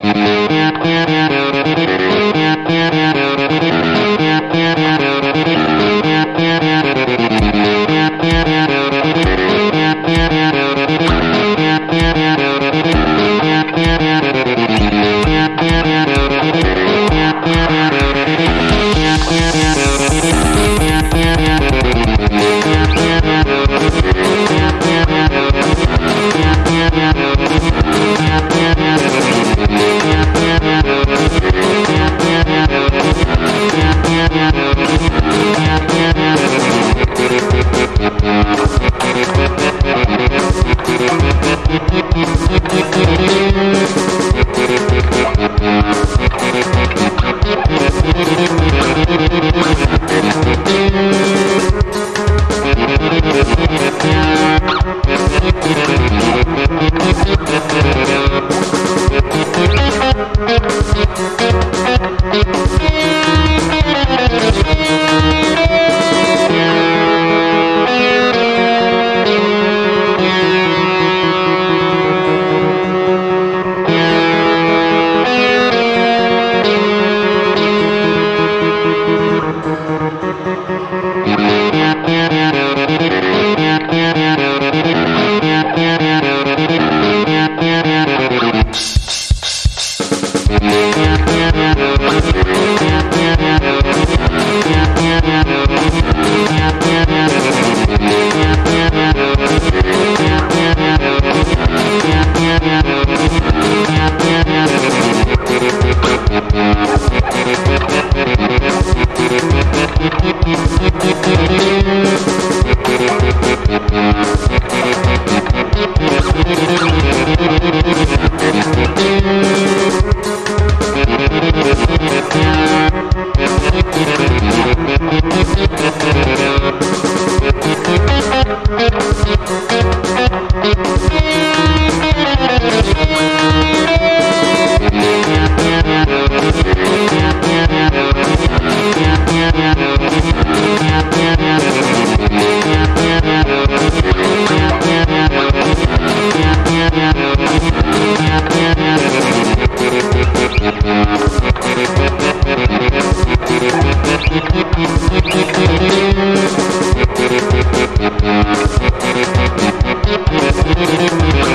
Mm-hmm. Música Thank